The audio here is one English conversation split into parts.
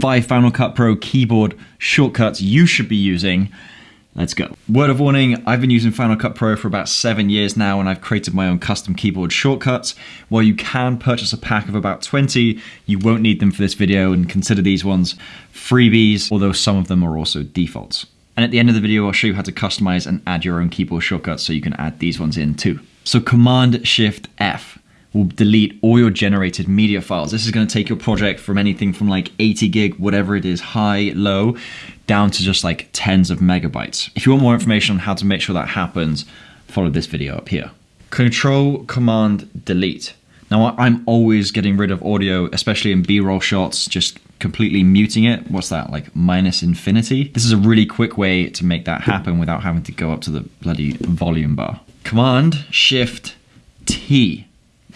five Final Cut Pro keyboard shortcuts you should be using. Let's go. Word of warning, I've been using Final Cut Pro for about seven years now and I've created my own custom keyboard shortcuts. While you can purchase a pack of about 20, you won't need them for this video and consider these ones freebies, although some of them are also defaults. And at the end of the video, I'll show you how to customize and add your own keyboard shortcuts so you can add these ones in too. So Command Shift F will delete all your generated media files. This is going to take your project from anything from like 80 gig, whatever it is, high, low, down to just like tens of megabytes. If you want more information on how to make sure that happens, follow this video up here. Control Command Delete. Now I'm always getting rid of audio, especially in B-roll shots, just completely muting it. What's that, like minus infinity? This is a really quick way to make that happen without having to go up to the bloody volume bar. Command Shift T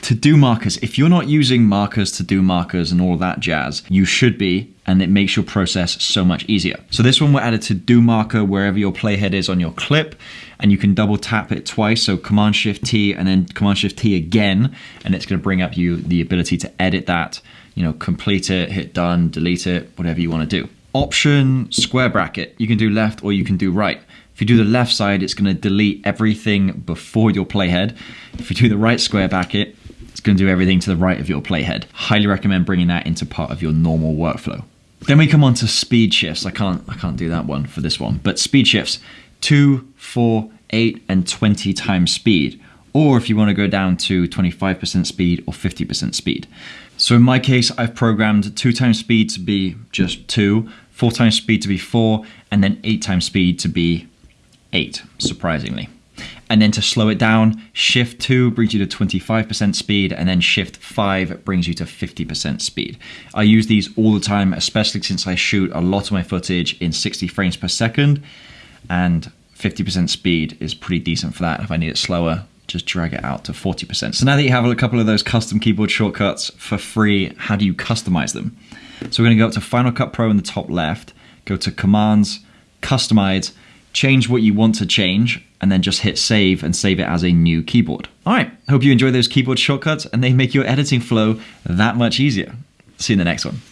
to do markers, if you're not using markers to do markers and all that jazz, you should be, and it makes your process so much easier. So this one we're added to do marker wherever your playhead is on your clip, and you can double tap it twice, so Command Shift T and then Command Shift T again, and it's gonna bring up you the ability to edit that, you know, complete it, hit done, delete it, whatever you wanna do. Option square bracket, you can do left or you can do right. If you do the left side, it's gonna delete everything before your playhead. If you do the right square bracket, going to do everything to the right of your playhead. Highly recommend bringing that into part of your normal workflow. Then we come on to speed shifts. I can't, I can't do that one for this one, but speed shifts, two, four, eight, and 20 times speed. Or if you want to go down to 25% speed or 50% speed. So in my case, I've programmed two times speed to be just two, four times speed to be four, and then eight times speed to be eight, surprisingly. And then to slow it down, shift 2 brings you to 25% speed, and then shift 5 brings you to 50% speed. I use these all the time, especially since I shoot a lot of my footage in 60 frames per second, and 50% speed is pretty decent for that. If I need it slower, just drag it out to 40%. So now that you have a couple of those custom keyboard shortcuts for free, how do you customize them? So we're gonna go up to Final Cut Pro in the top left, go to Commands, Customize, change what you want to change, and then just hit save and save it as a new keyboard. All right, hope you enjoy those keyboard shortcuts and they make your editing flow that much easier. See you in the next one.